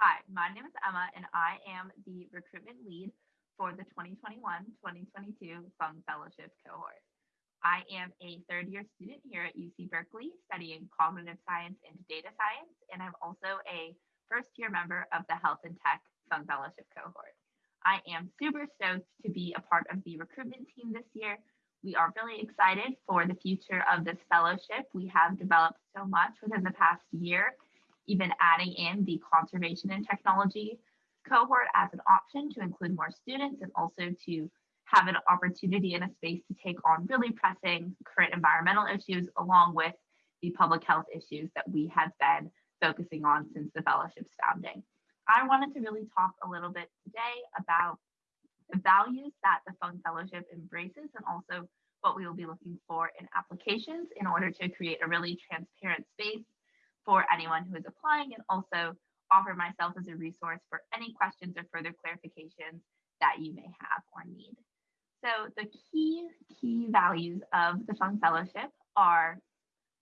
Hi, my name is Emma, and I am the recruitment lead for the 2021-2022 Fung Fellowship cohort. I am a third year student here at UC Berkeley studying cognitive science and data science, and I'm also a first year member of the Health and Tech Fung Fellowship cohort. I am super stoked to be a part of the recruitment team this year. We are really excited for the future of this fellowship. We have developed so much within the past year even adding in the conservation and technology cohort as an option to include more students and also to have an opportunity and a space to take on really pressing current environmental issues along with the public health issues that we have been focusing on since the fellowship's founding. I wanted to really talk a little bit today about the values that the Fung Fellowship embraces and also what we will be looking for in applications in order to create a really transparent space for anyone who is applying and also offer myself as a resource for any questions or further clarifications that you may have or need. So the key, key values of the Fung Fellowship are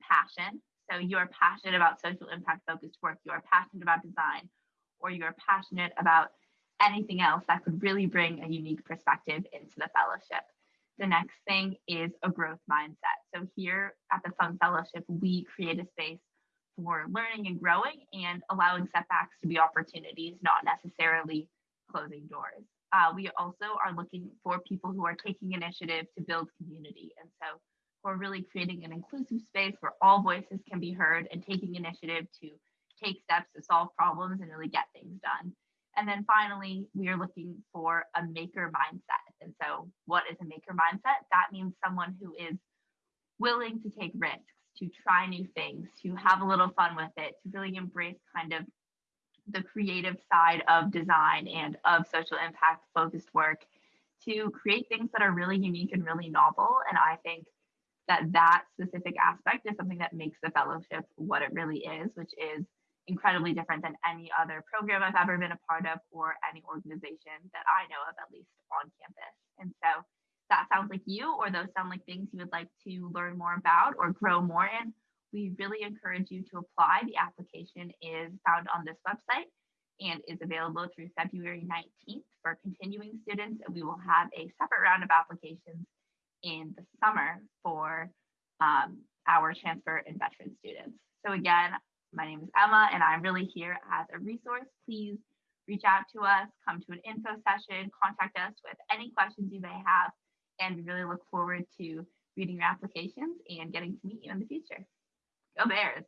passion. So you're passionate about social impact focused work, you're passionate about design, or you're passionate about anything else that could really bring a unique perspective into the fellowship. The next thing is a growth mindset. So here at the Fung Fellowship, we create a space for learning and growing and allowing setbacks to be opportunities, not necessarily closing doors. Uh, we also are looking for people who are taking initiative to build community. And so we're really creating an inclusive space where all voices can be heard and taking initiative to take steps to solve problems and really get things done. And then finally, we are looking for a maker mindset. And so, what is a maker mindset? That means someone who is willing to take risks, to try new things, to have a little fun with it, to really embrace kind of the creative side of design and of social impact focused work to create things that are really unique and really novel. And I think that that specific aspect is something that makes the fellowship what it really is, which is incredibly different than any other program I've ever been a part of or any organization that I know of, at least on campus. And so that sounds like you or those sound like things you would like to learn more about or grow more in, we really encourage you to apply. The application is found on this website and is available through February 19th for continuing students. And we will have a separate round of applications in the summer for um, our transfer and veteran students. So again, my name is Emma and I'm really here as a resource. Please reach out to us, come to an info session, contact us with any questions you may have and we really look forward to reading your applications and getting to meet you in the future. Go Bears!